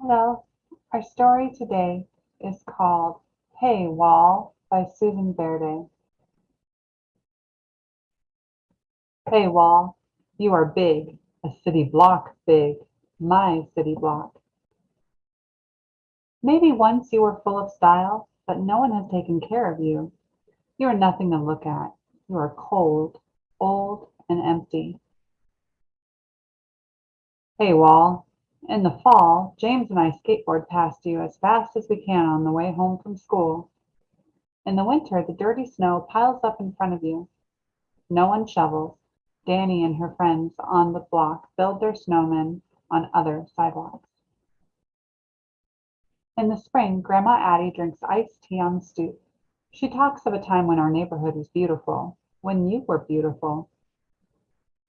Hello, our story today is called Hey Wall by Susan Verde. Hey Wall, you are big, a city block big, my city block. Maybe once you were full of style, but no one has taken care of you. You are nothing to look at. You are cold, old, and empty. Hey Wall, in the fall, James and I skateboard past you as fast as we can on the way home from school. In the winter, the dirty snow piles up in front of you. No one shovels. Danny and her friends on the block build their snowmen on other sidewalks. In the spring, Grandma Addie drinks iced tea on the stoop. She talks of a time when our neighborhood was beautiful, when you were beautiful.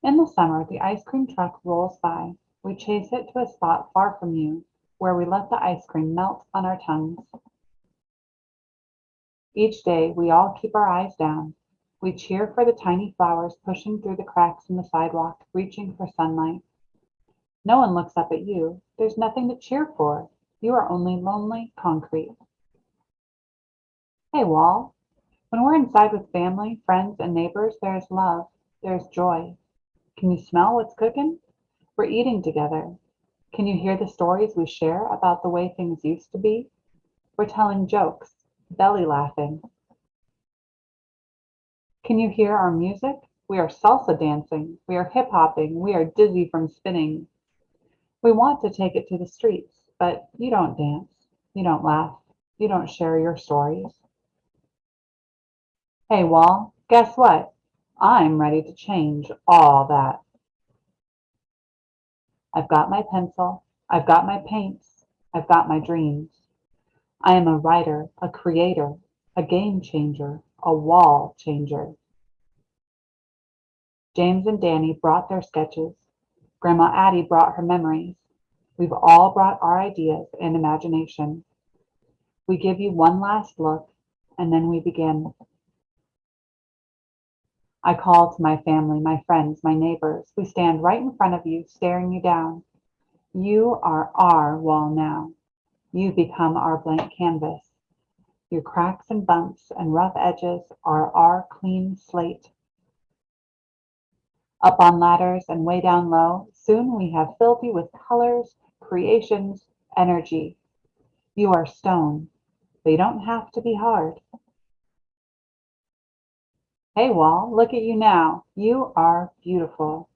In the summer, the ice cream truck rolls by. We chase it to a spot far from you, where we let the ice cream melt on our tongues. Each day, we all keep our eyes down. We cheer for the tiny flowers pushing through the cracks in the sidewalk, reaching for sunlight. No one looks up at you. There's nothing to cheer for. You are only lonely concrete. Hey, Wall. When we're inside with family, friends, and neighbors, there's love. There's joy. Can you smell what's cooking? We're eating together. Can you hear the stories we share about the way things used to be? We're telling jokes, belly laughing. Can you hear our music? We are salsa dancing. We are hip hopping. We are dizzy from spinning. We want to take it to the streets, but you don't dance. You don't laugh. You don't share your stories. Hey, Wall, guess what? I'm ready to change all that. I've got my pencil, I've got my paints, I've got my dreams. I am a writer, a creator, a game changer, a wall changer. James and Danny brought their sketches. Grandma Addie brought her memories. We've all brought our ideas and imagination. We give you one last look, and then we begin. I call to my family, my friends, my neighbors. We stand right in front of you, staring you down. You are our wall now. You become our blank canvas. Your cracks and bumps and rough edges are our clean slate. Up on ladders and way down low, soon we have filled you with colors, creations, energy. You are stone. but you don't have to be hard. Hey, Wall, look at you now. You are beautiful.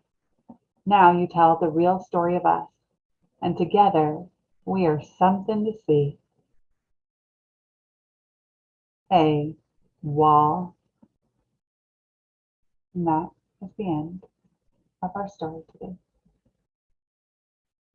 Now you tell the real story of us, and together we are something to see. Hey, Wall. And that is the end of our story today.